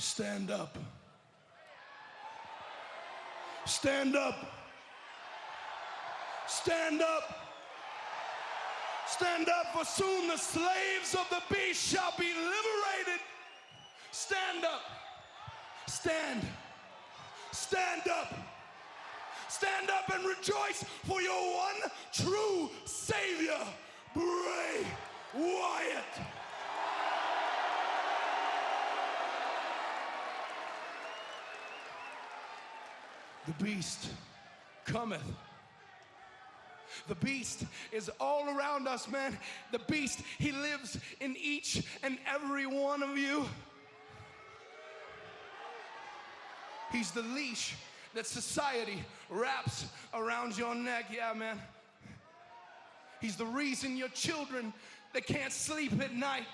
Stand up. Stand up. Stand up. Stand up, for soon the slaves of the beast shall be liberated. Stand up. Stand. Stand up. Stand up and rejoice for your one true Savior, Bray Wyatt. The beast cometh. The beast is all around us, man. The beast, he lives in each and every one of you. He's the leash that society wraps around your neck. Yeah, man. He's the reason your children they can't sleep at night.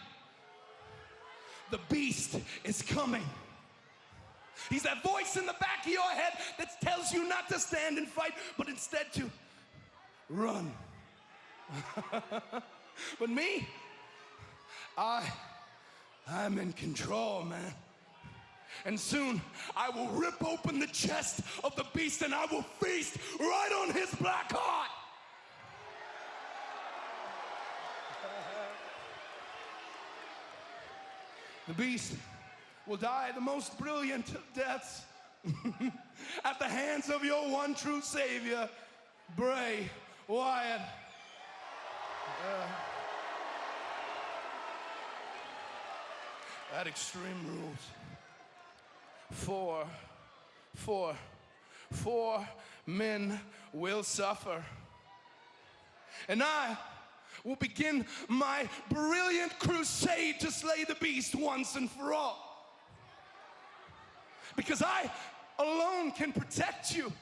The beast is coming. He's that voice in the back of your head that tells you not to stand and fight, but instead to run. but me, I, I'm in control, man. And soon I will rip open the chest of the beast and I will feast right on his black heart. The beast will die the most brilliant of deaths at the hands of your one true Savior, Bray Wyatt. Uh, at Extreme Rules. Four, four, four men will suffer. And I will begin my brilliant crusade to slay the beast once and for all. Because I alone can protect you.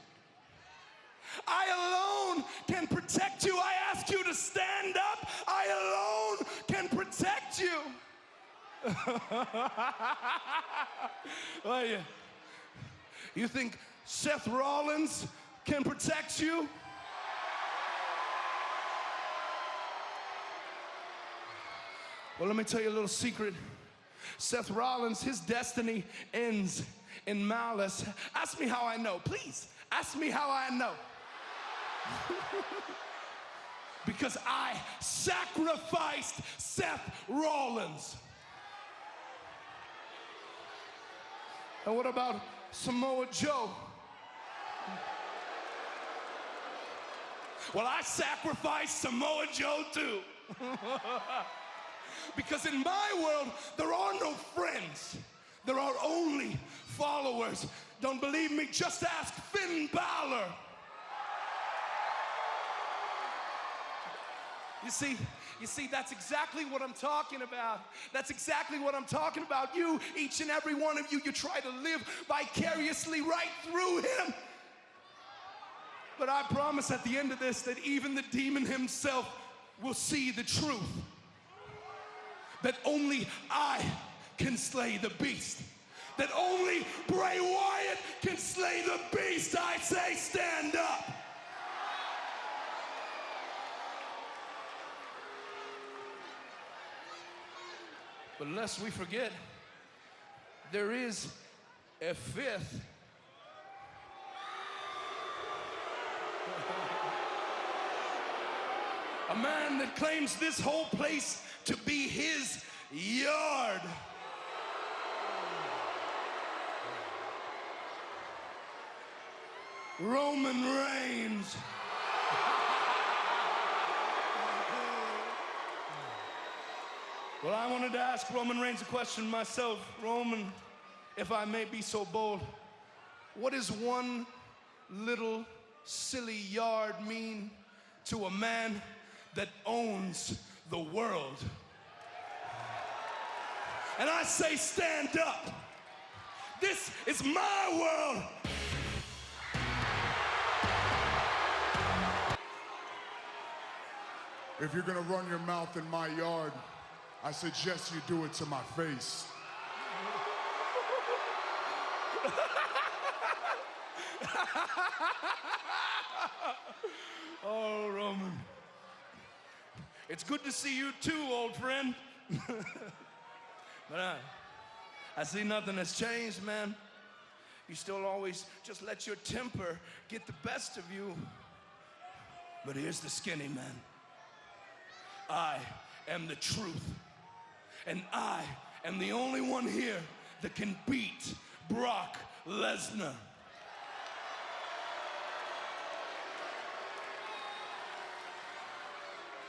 I alone can protect you. I ask you to stand up. I alone can protect you. oh, yeah. You think Seth Rollins can protect you? Well, let me tell you a little secret. Seth Rollins, his destiny ends in malice. Ask me how I know, please. Ask me how I know. because I sacrificed Seth Rollins. And what about Samoa Joe? Well, I sacrificed Samoa Joe too. Because in my world, there are no friends. There are only followers. Don't believe me? Just ask Finn Balor. You see, you see, that's exactly what I'm talking about. That's exactly what I'm talking about. You, each and every one of you, you try to live vicariously right through him. But I promise at the end of this that even the demon himself will see the truth that only I can slay the beast. That only Bray Wyatt can slay the beast. I say, stand up. But lest we forget, there is a fifth. a man that claims this whole place to be his yard. Roman Reigns. well, I wanted to ask Roman Reigns a question myself. Roman, if I may be so bold, what does one little silly yard mean to a man that owns the world. And I say, stand up. This is my world. If you're gonna run your mouth in my yard, I suggest you do it to my face. oh, Roman. It's good to see you too, old friend. but I, I see nothing has changed, man. You still always just let your temper get the best of you. But here's the skinny man I am the truth. And I am the only one here that can beat Brock Lesnar.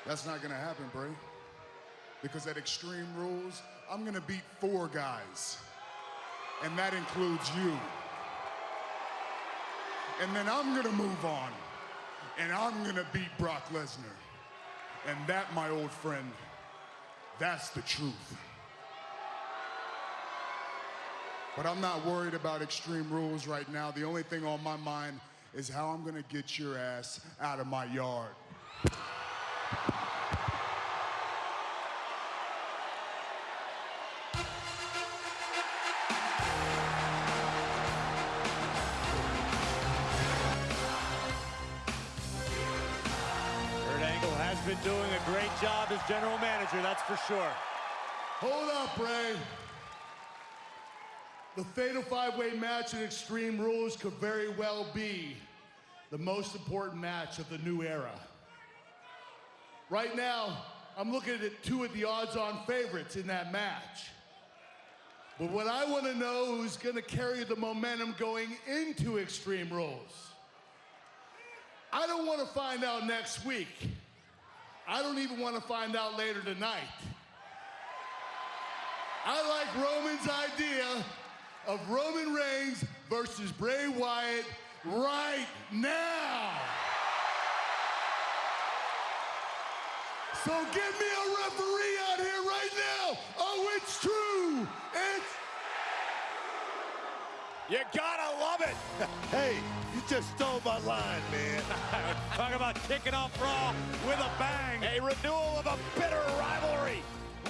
That's not gonna happen, Bray. Because at Extreme Rules, I'm gonna beat four guys. And that includes you. And then I'm gonna move on. And I'm gonna beat Brock Lesnar. And that, my old friend, that's the truth. But I'm not worried about Extreme Rules right now. The only thing on my mind is how I'm gonna get your ass out of my yard. Kurt Angle has been doing a great job as general manager, that's for sure. Hold up, Bray. The Fatal Five-Way match at Extreme Rules could very well be the most important match of the new era. Right now, I'm looking at two of the odds-on favorites in that match. But what I want to know who's going to carry the momentum going into Extreme Rules. I don't want to find out next week. I don't even want to find out later tonight. I like Roman's idea of Roman Reigns versus Bray Wyatt right now. So give me a referee out here right now. Oh, it's true. It's You gotta love it. Hey, you just stole my line, man. Talk about kicking off Raw with a bang. A renewal of a bitter rivalry.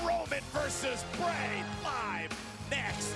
Roman versus Bray live next.